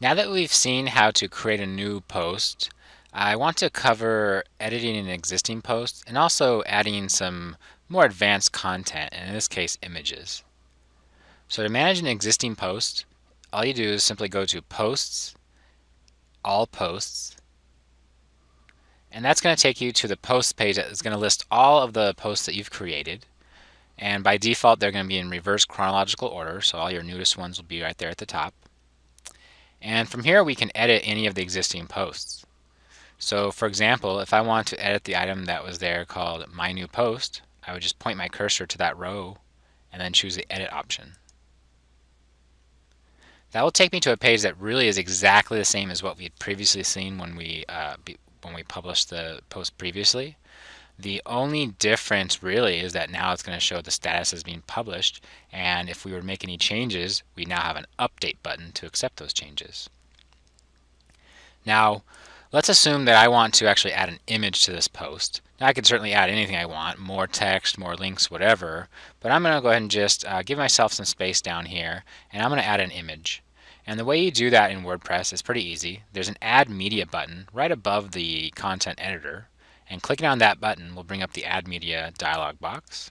Now that we've seen how to create a new post, I want to cover editing an existing post and also adding some more advanced content, and in this case images. So to manage an existing post, all you do is simply go to Posts, All Posts, and that's going to take you to the post page that is going to list all of the posts that you've created. And by default, they're going to be in reverse chronological order, so all your newest ones will be right there at the top. And from here we can edit any of the existing posts. So for example, if I want to edit the item that was there called My New Post, I would just point my cursor to that row and then choose the Edit option. That will take me to a page that really is exactly the same as what we had previously seen when we, uh, when we published the post previously. The only difference really is that now it's going to show the status as being published and if we were to make any changes we now have an update button to accept those changes. Now let's assume that I want to actually add an image to this post. Now I could certainly add anything I want, more text, more links, whatever, but I'm going to go ahead and just uh, give myself some space down here and I'm going to add an image. And the way you do that in WordPress is pretty easy. There's an Add Media button right above the content editor and clicking on that button will bring up the Add Media dialog box.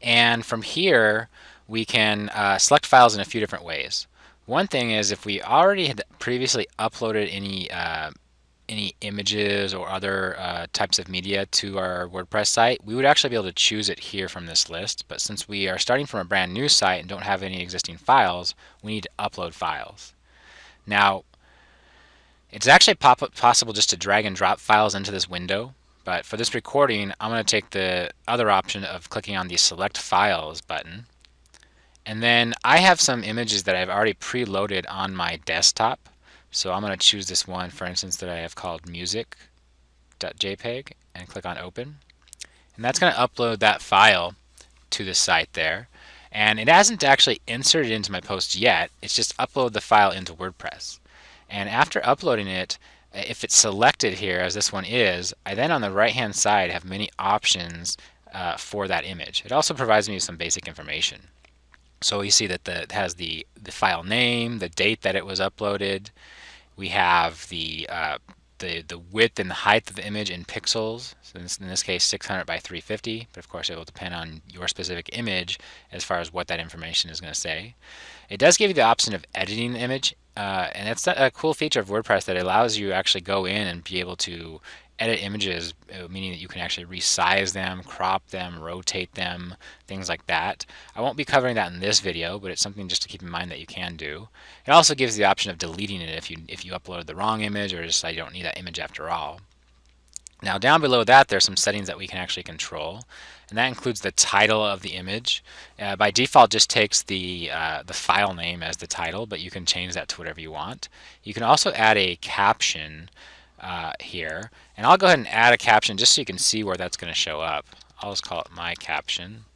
And from here, we can uh, select files in a few different ways. One thing is if we already had previously uploaded any uh, any images or other uh, types of media to our WordPress site, we would actually be able to choose it here from this list. But since we are starting from a brand new site and don't have any existing files, we need to upload files. Now, it's actually possible just to drag and drop files into this window, but for this recording, I'm going to take the other option of clicking on the Select Files button. And then I have some images that I've already preloaded on my desktop. So I'm going to choose this one, for instance, that I have called music.jpg and click on Open. And that's going to upload that file to the site there. And it hasn't actually inserted into my post yet. It's just upload the file into WordPress. And after uploading it, if it's selected here as this one is, I then on the right hand side have many options uh, for that image. It also provides me with some basic information. So you see that the, it has the, the file name, the date that it was uploaded. We have the, uh, the, the width and the height of the image in pixels. So in this, in this case 600 by 350, but of course it will depend on your specific image as far as what that information is going to say. It does give you the option of editing the image uh, and it's a cool feature of WordPress that allows you actually go in and be able to edit images, uh, meaning that you can actually resize them, crop them, rotate them, things like that. I won't be covering that in this video, but it's something just to keep in mind that you can do. It also gives the option of deleting it if you if you upload the wrong image or just you don't need that image after all. Now down below that there's some settings that we can actually control and that includes the title of the image. Uh, by default just takes the, uh, the file name as the title but you can change that to whatever you want. You can also add a caption uh, here and I'll go ahead and add a caption just so you can see where that's going to show up. I'll just call it my caption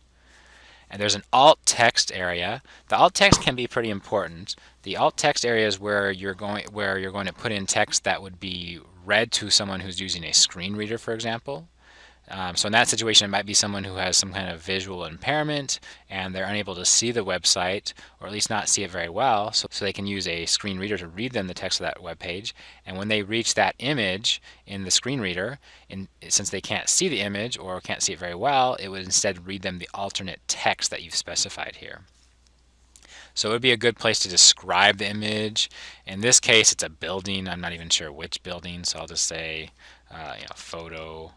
and there's an alt text area. The alt text can be pretty important. The alt text area is where you're going where you're going to put in text that would be read to someone who's using a screen reader, for example. Um, so in that situation, it might be someone who has some kind of visual impairment and they're unable to see the website or at least not see it very well. So, so they can use a screen reader to read them the text of that web page. And when they reach that image in the screen reader, in, since they can't see the image or can't see it very well, it would instead read them the alternate text that you've specified here. So it would be a good place to describe the image. In this case, it's a building. I'm not even sure which building, so I'll just say, uh, you know, photo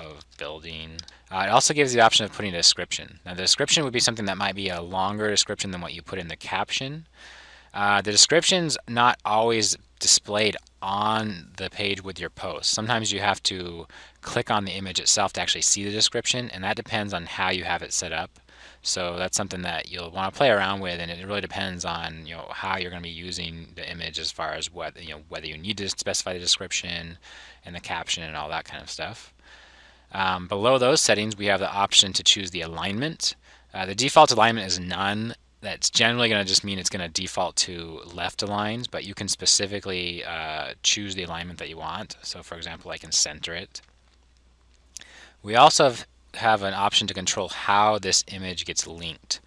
of building. Uh, it also gives the option of putting a description. Now the description would be something that might be a longer description than what you put in the caption. Uh, the description's not always displayed on the page with your post. Sometimes you have to click on the image itself to actually see the description and that depends on how you have it set up. So that's something that you'll want to play around with, and it really depends on you know how you're going to be using the image as far as what you know whether you need to specify the description and the caption and all that kind of stuff. Um, below those settings, we have the option to choose the alignment. Uh, the default alignment is none. That's generally going to just mean it's going to default to left aligned, but you can specifically uh, choose the alignment that you want. So for example, I can center it. We also have have an option to control how this image gets linked.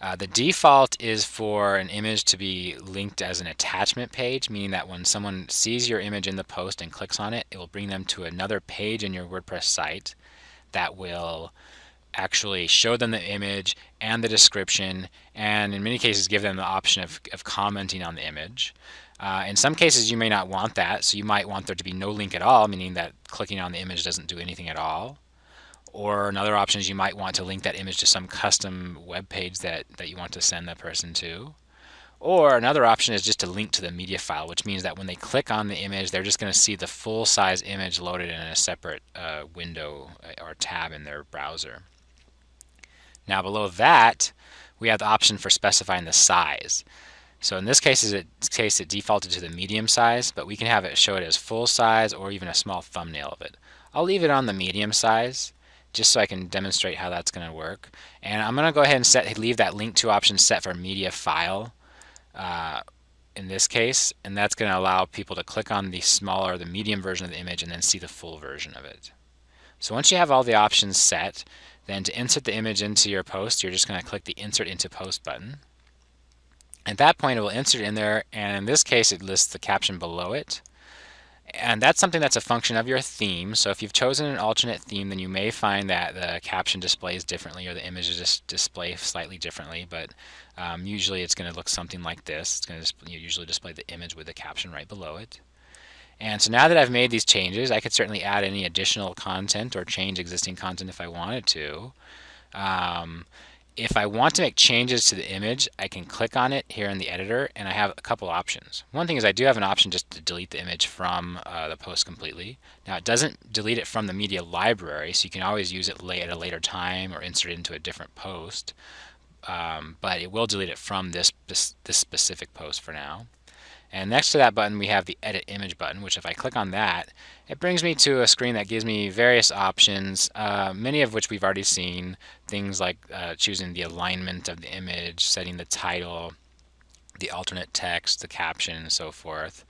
Uh, the default is for an image to be linked as an attachment page, meaning that when someone sees your image in the post and clicks on it, it will bring them to another page in your WordPress site that will actually show them the image and the description and in many cases give them the option of, of commenting on the image. Uh, in some cases you may not want that so you might want there to be no link at all meaning that clicking on the image doesn't do anything at all or another option is you might want to link that image to some custom web page that, that you want to send that person to. Or another option is just to link to the media file, which means that when they click on the image, they're just going to see the full size image loaded in a separate uh, window uh, or tab in their browser. Now below that, we have the option for specifying the size. So in this case, it, case it defaulted to the medium size, but we can have it show it as full size or even a small thumbnail of it. I'll leave it on the medium size just so I can demonstrate how that's going to work. And I'm going to go ahead and set leave that link to option set for media file uh, in this case, and that's going to allow people to click on the smaller, the medium version of the image and then see the full version of it. So once you have all the options set, then to insert the image into your post, you're just going to click the Insert into Post button. At that point, it will insert in there, and in this case, it lists the caption below it. And that's something that's a function of your theme. So if you've chosen an alternate theme, then you may find that the caption displays differently or the images just display slightly differently. But um, usually it's going to look something like this. It's going to usually display the image with the caption right below it. And so now that I've made these changes, I could certainly add any additional content or change existing content if I wanted to. Um, if I want to make changes to the image, I can click on it here in the editor and I have a couple options. One thing is I do have an option just to delete the image from uh, the post completely. Now it doesn't delete it from the media library, so you can always use it at a later time or insert it into a different post. Um, but it will delete it from this, this, this specific post for now. And next to that button, we have the Edit Image button, which if I click on that, it brings me to a screen that gives me various options, uh, many of which we've already seen. Things like uh, choosing the alignment of the image, setting the title, the alternate text, the caption, and so forth.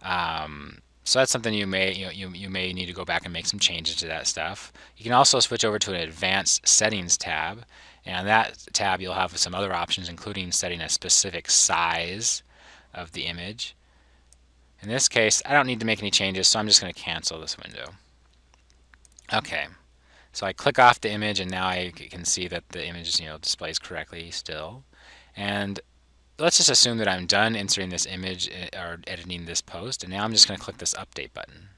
Um, so that's something you may you, know, you, you may need to go back and make some changes to that stuff. You can also switch over to an advanced settings tab. And on that tab, you'll have some other options, including setting a specific size of the image. In this case, I don't need to make any changes, so I'm just going to cancel this window. Okay, so I click off the image and now I can see that the image you know, displays correctly still. And let's just assume that I'm done inserting this image eh, or editing this post, and now I'm just going to click this update button.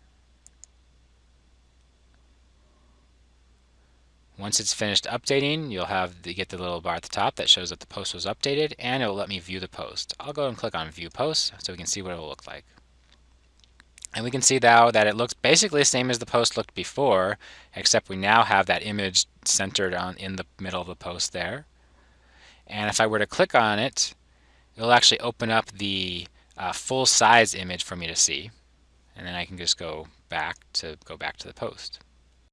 Once it's finished updating, you'll have the, get the little bar at the top that shows that the post was updated, and it will let me view the post. I'll go and click on View Post so we can see what it will look like. And we can see now that it looks basically the same as the post looked before, except we now have that image centered on in the middle of the post there. And if I were to click on it, it'll actually open up the uh, full size image for me to see. And then I can just go back to go back to the post.